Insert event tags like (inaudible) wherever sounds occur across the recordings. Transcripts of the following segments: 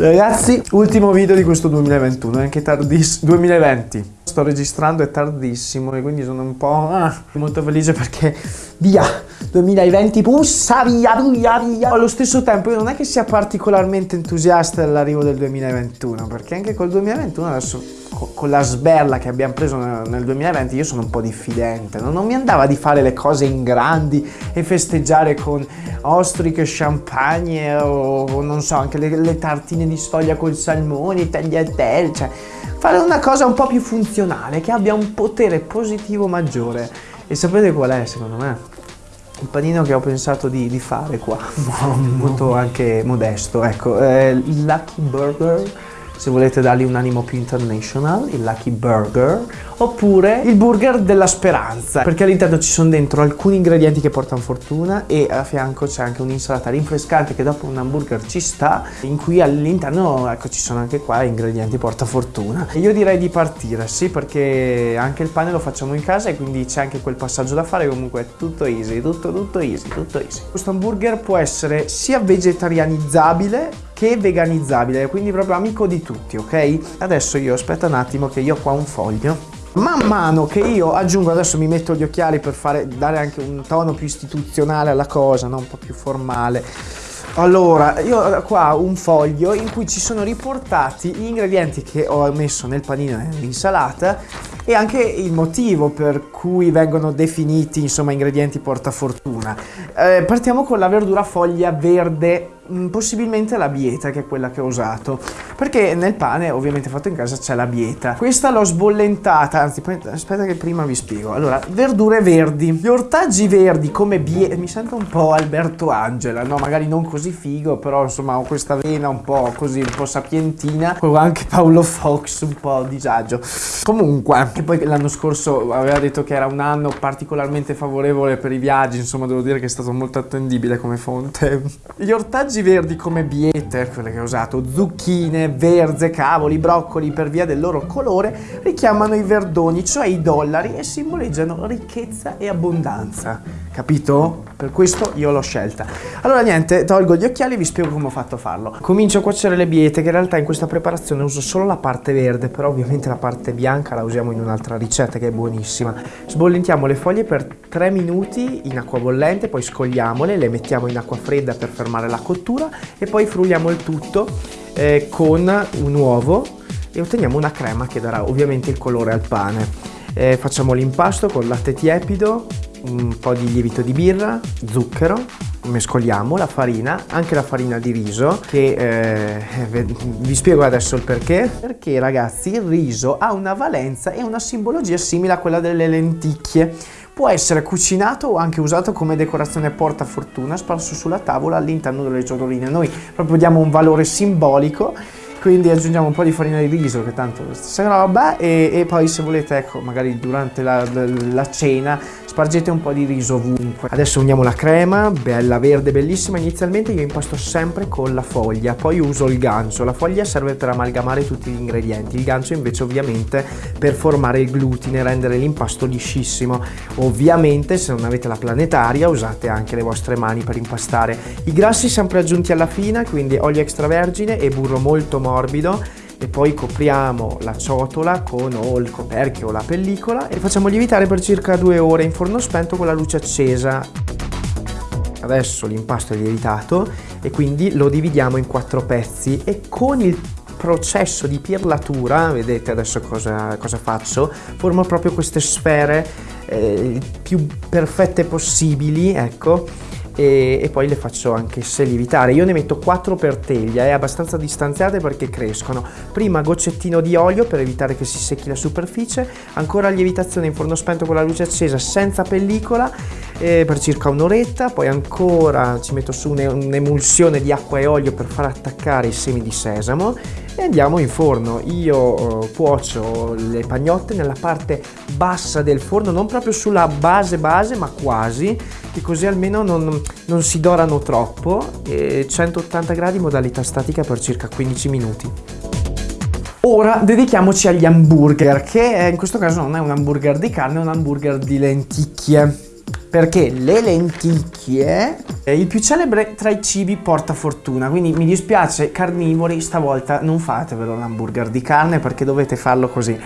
Ragazzi, ultimo video di questo 2021, è anche tardissimo. 2020. Sto registrando, è tardissimo e quindi sono un po' ah, molto felice perché via, 2020 pussa, via, via, via. Allo stesso tempo io non è che sia particolarmente entusiasta dell'arrivo del 2021, perché anche col 2021 adesso con la sberla che abbiamo preso nel 2020 io sono un po' diffidente, non mi andava di fare le cose in grandi e festeggiare con ostriche, champagne o non so, anche le, le tartine di sfoglia col salmone, tagliatelle, cioè fare una cosa un po' più funzionale, che abbia un potere positivo maggiore. E sapete qual è secondo me? Il panino che ho pensato di, di fare qua, (laughs) molto anche modesto, ecco, eh, Lucky Burger se volete dargli un animo più international, il Lucky Burger, oppure il Burger della Speranza, perché all'interno ci sono dentro alcuni ingredienti che portano fortuna e a fianco c'è anche un'insalata rinfrescante che dopo un hamburger ci sta, in cui all'interno, ecco, ci sono anche qua ingredienti porta fortuna. Io direi di partire, sì, perché anche il pane lo facciamo in casa e quindi c'è anche quel passaggio da fare, comunque è tutto easy, tutto, tutto easy, tutto easy. Questo hamburger può essere sia vegetarianizzabile che veganizzabile, quindi proprio amico di tutti, ok? Adesso io aspetta un attimo che io ho qua un foglio. Man mano che io aggiungo, adesso mi metto gli occhiali per fare, dare anche un tono più istituzionale alla cosa, no? un po' più formale. Allora, io ho qua un foglio in cui ci sono riportati gli ingredienti che ho messo nel panino e nell'insalata e anche il motivo per cui vengono definiti insomma ingredienti portafortuna. Eh, partiamo con la verdura foglia verde possibilmente la bieta che è quella che ho usato. Perché nel pane ovviamente fatto in casa c'è la bieta. Questa l'ho sbollentata anzi aspetta che prima vi spiego. Allora verdure verdi. Gli ortaggi verdi come bieta mi sento un po' Alberto Angela no magari non così figo però insomma ho questa vena un po' così un po' sapientina con anche Paolo Fox un po' disagio. Comunque che poi l'anno scorso aveva detto che era un anno particolarmente favorevole per i viaggi insomma devo dire che è stato molto attendibile come fonte. Gli ortaggi ortaggi verdi come biete, quelle che ho usato, zucchine, verze, cavoli, broccoli per via del loro colore richiamano i verdoni, cioè i dollari e simboleggiano ricchezza e abbondanza. Capito? Per questo io l'ho scelta. Allora niente, tolgo gli occhiali e vi spiego come ho fatto a farlo. Comincio a cuocere le biete che in realtà in questa preparazione uso solo la parte verde, però ovviamente la parte bianca la usiamo in un'altra ricetta che è buonissima. Sbollentiamo le foglie per 3 minuti in acqua bollente, poi scogliamole, le mettiamo in acqua fredda per fermare la cottura e poi frulliamo il tutto eh, con un uovo e otteniamo una crema che darà ovviamente il colore al pane. Eh, facciamo l'impasto con latte tiepido, un po' di lievito di birra, zucchero, mescoliamo la farina, anche la farina di riso, che eh, vi spiego adesso il perché. Perché ragazzi il riso ha una valenza e una simbologia simile a quella delle lenticchie Può essere cucinato o anche usato come decorazione porta fortuna sparso sulla tavola all'interno delle ciotoline. Noi proprio diamo un valore simbolico quindi aggiungiamo un po' di farina di riso che tanto è la stessa roba e, e poi se volete ecco magari durante la, la, la, cena spargete un po' di riso ovunque. Adesso uniamo la crema bella verde bellissima. Inizialmente io impasto sempre con la foglia poi uso il gancio la foglia serve per amalgamare tutti gli ingredienti. Il gancio invece ovviamente per formare il glutine rendere l'impasto liscissimo. Ovviamente se non avete la planetaria usate anche le vostre mani per impastare. I grassi sempre aggiunti alla fine quindi olio extravergine e burro molto morbido e poi copriamo la ciotola con o il coperchio o la pellicola e facciamo lievitare per circa due ore in forno spento con la luce accesa. Adesso l'impasto è lievitato e quindi lo dividiamo in quattro pezzi e con il processo di pirlatura, vedete adesso cosa, cosa faccio, formo proprio queste sfere eh, più perfette possibili, ecco, e, e, poi le faccio anche se lievitare. Io ne metto 4 per teglia, è abbastanza distanziate perché crescono. Prima goccettino di olio per evitare che si secchi la superficie, ancora lievitazione in forno spento con la luce accesa senza pellicola eh, per circa un'oretta, poi ancora ci metto su un'emulsione di acqua e olio per far attaccare i semi di sesamo e andiamo in forno. Io eh, cuocio le pagnotte nella parte bassa del forno, non proprio sulla base base ma quasi, che così almeno non, non si dorano troppo, e 180 gradi modalità statica per circa 15 minuti. Ora dedichiamoci agli hamburger, che in questo caso non è un hamburger di carne, è un hamburger di lenticchie. Perché le lenticchie è il più celebre tra i cibi porta fortuna, quindi mi dispiace carnivori, stavolta non fatevelo l'hamburger di carne perché dovete farlo così.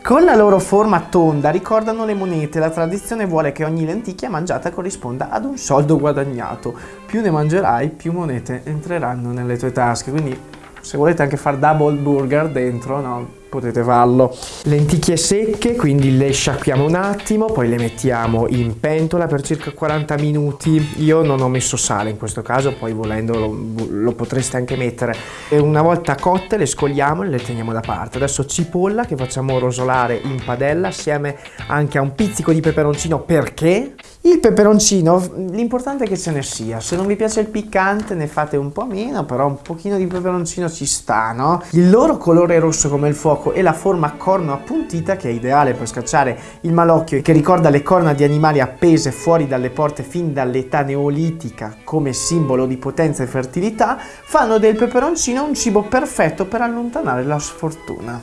Con la loro forma tonda ricordano le monete, la tradizione vuole che ogni lenticchia mangiata corrisponda ad un soldo guadagnato. Più ne mangerai, più monete entreranno nelle tue tasche, quindi se volete anche fare double burger dentro, no? potete farlo. Lenticchie secche, quindi le sciacquiamo un attimo, poi le mettiamo in pentola per circa 40 minuti. Io non ho messo sale in questo caso, poi volendo lo, lo potreste anche mettere. E una volta cotte le scogliamo e le teniamo da parte. Adesso cipolla che facciamo rosolare in padella assieme anche a un pizzico di peperoncino perché il peperoncino, l'importante è che ce ne sia, se non vi piace il piccante ne fate un po' meno, però un pochino di peperoncino ci sta, no? Il loro colore rosso come il fuoco e la forma a corno appuntita, che è ideale per scacciare il malocchio e che ricorda le corna di animali appese fuori dalle porte fin dall'età neolitica come simbolo di potenza e fertilità, fanno del peperoncino un cibo perfetto per allontanare la sfortuna.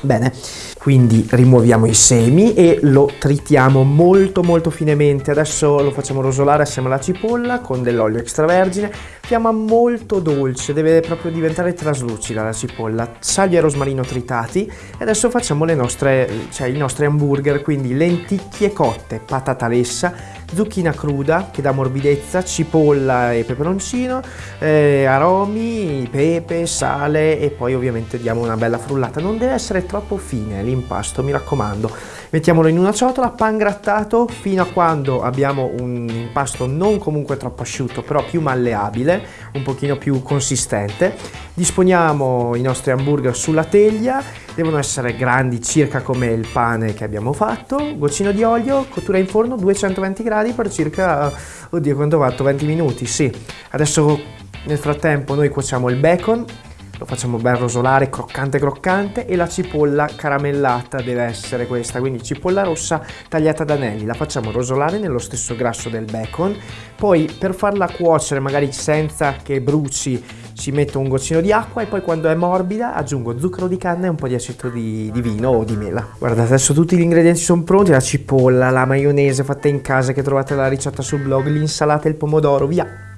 Bene, quindi rimuoviamo i semi e lo tritiamo molto molto finemente. Adesso lo facciamo rosolare assieme alla cipolla con dell'olio extravergine. Fiamma molto dolce, deve proprio diventare traslucida la cipolla. Sali e rosmarino tritati e adesso facciamo le nostre, cioè i nostri hamburger, quindi lenticchie cotte, patata lessa, zucchina cruda che dà morbidezza, cipolla e peperoncino, eh, aromi, pepe, sale e poi ovviamente diamo una bella frullata. Non deve essere troppo fine l'impasto, mi raccomando. Mettiamolo in una ciotola, pan grattato fino a quando abbiamo un impasto non comunque troppo asciutto, però più malleabile, un pochino più consistente. Disponiamo i nostri hamburger sulla teglia, devono essere grandi circa come il pane che abbiamo fatto, goccino di olio, cottura in forno 220 gradi per circa, oddio quanto ho fatto, 20 minuti, sì. Adesso nel frattempo noi cuociamo il bacon, lo facciamo ben rosolare, croccante croccante e la cipolla caramellata deve essere questa, quindi cipolla rossa tagliata ad anelli, la facciamo rosolare nello stesso grasso del bacon, poi per farla cuocere magari senza che bruci ci metto un goccino di acqua e poi quando è morbida aggiungo zucchero di canna e un po' di aceto di, di vino o di mela. Guardate adesso tutti gli ingredienti sono pronti, la cipolla, la maionese fatta in casa che trovate la ricetta sul blog, l'insalata e il pomodoro, via!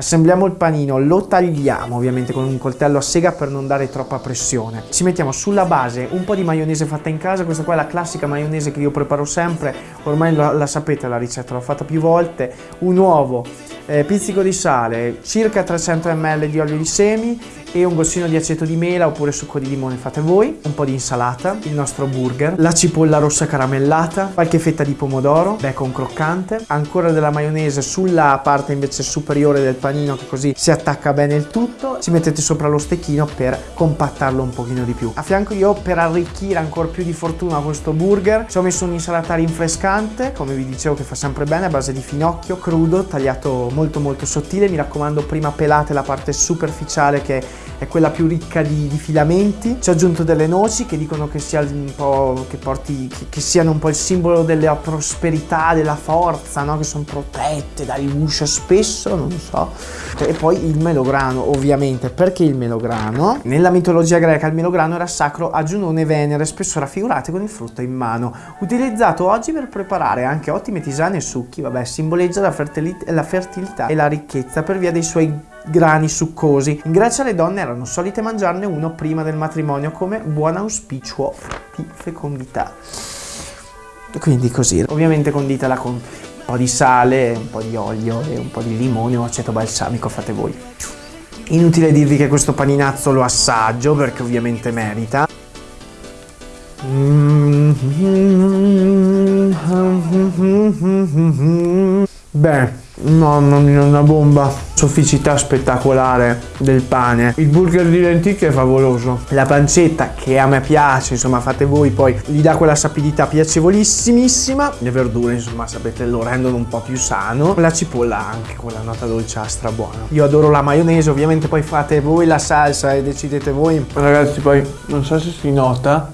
Assembliamo il panino, lo tagliamo ovviamente con un coltello a sega per non dare troppa pressione. Ci mettiamo sulla base un po' di maionese fatta in casa, questa qua è la classica maionese che io preparo sempre, ormai la, la sapete la ricetta, l'ho fatta più volte. Un uovo, eh, pizzico di sale, circa 300 ml di olio di semi e un goccino di aceto di mela oppure succo di limone fate voi, un po' di insalata, il nostro burger, la cipolla rossa caramellata, qualche fetta di pomodoro, bacon croccante, ancora della maionese sulla parte invece superiore del panino che così si attacca bene il tutto, ci mettete sopra lo stecchino per compattarlo un pochino di più. A fianco io per arricchire ancora più di fortuna questo burger ci ho messo un insalata rinfrescante, come vi dicevo che fa sempre bene, a base di finocchio crudo, tagliato molto molto sottile, mi raccomando prima pelate la parte superficiale che è quella più ricca di, di, filamenti. Ci ho aggiunto delle noci che dicono che, sia un po', che, porti, che, che siano un po' il simbolo della prosperità, della forza, no? che sono protette dal guscio spesso, non so. E poi il melograno, ovviamente. Perché il melograno? Nella mitologia greca il melograno era sacro a Giunone Venere, spesso raffigurate con il frutto in mano. Utilizzato oggi per preparare anche ottime tisane e succhi, vabbè, simboleggia la fertilità e la ricchezza per via dei suoi grani succosi. In Grecia le donne erano solite mangiarne uno prima del matrimonio come buon auspicio di fecondità. Quindi così, ovviamente conditela con un po' di sale, un po' di olio e un po' di limone o aceto balsamico, fate voi. Inutile dirvi che questo paninazzo lo assaggio perché ovviamente merita. Beh, mamma mia, una bomba. Sofficità spettacolare del pane. Il burger di lenticchie è favoloso. La pancetta, che a me piace, insomma, fate voi, poi gli dà quella sapidità piacevolissimissima. Le verdure, insomma, sapete, lo rendono un po' più sano. La cipolla anche, quella nota dolciastra buona. Io adoro la maionese, ovviamente poi fate voi la salsa e decidete voi. Ragazzi, poi, non so se si nota.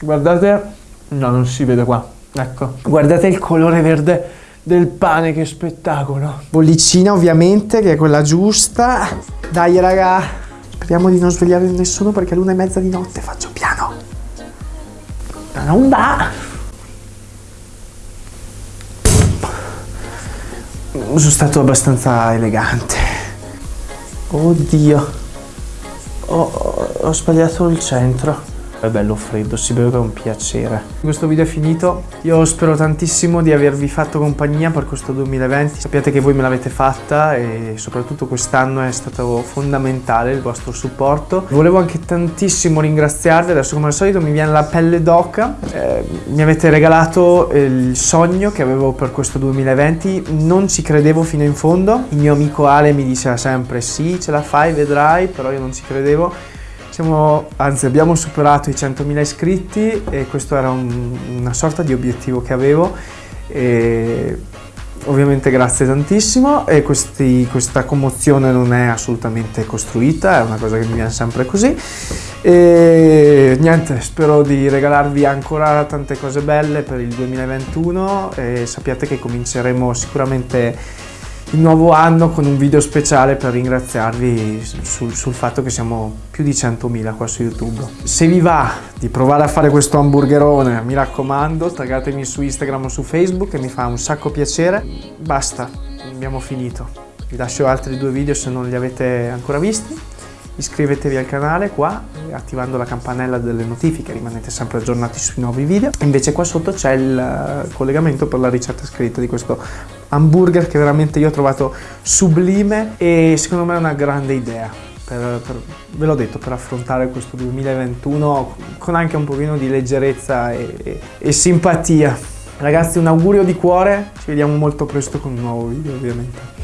Guardate, no, non si vede qua. Ecco. Guardate il colore verde del pane, che spettacolo. Bollicina ovviamente, che è quella giusta. Dai raga, speriamo di non svegliare nessuno perché è l'una e mezza di notte, faccio piano. Non va. sono stato abbastanza elegante. Oddio. Ho, ho sbagliato il centro. È bello freddo, si beve con piacere. Questo video è finito, io spero tantissimo di avervi fatto compagnia per questo 2020. Sappiate che voi me l'avete fatta e soprattutto quest'anno è stato fondamentale il vostro supporto. Volevo anche tantissimo ringraziarvi, adesso come al solito mi viene la pelle d'oca. Eh, mi avete regalato il sogno che avevo per questo 2020, non ci credevo fino in fondo. Il mio amico Ale mi diceva sempre sì, ce la fai, vedrai, però io non ci credevo siamo, anzi abbiamo superato i 100.000 iscritti e questo era un, una sorta di obiettivo che avevo. E ovviamente grazie tantissimo. E questi, questa commozione non è assolutamente costruita, è una cosa che mi viene sempre così. E niente, spero di regalarvi ancora tante cose belle per il 2021 e sappiate che cominceremo sicuramente il nuovo anno con un video speciale per ringraziarvi sul, sul fatto che siamo più di 100.000 qua su YouTube. Se vi va di provare a fare questo hamburgerone, mi raccomando, taggatemi su Instagram o su Facebook che mi fa un sacco piacere. Basta, abbiamo finito. Vi lascio altri due video se non li avete ancora visti. Iscrivetevi al canale qua, attivando la campanella delle notifiche, rimanete sempre aggiornati sui nuovi video. Invece qua sotto c'è il collegamento per la ricetta scritta di questo hamburger che veramente io ho trovato sublime e secondo me è una grande idea. Per, per, ve l'ho detto, per affrontare questo 2021 con anche un pochino di leggerezza e, e, e simpatia. Ragazzi un augurio di cuore, ci vediamo molto presto con un nuovo video ovviamente.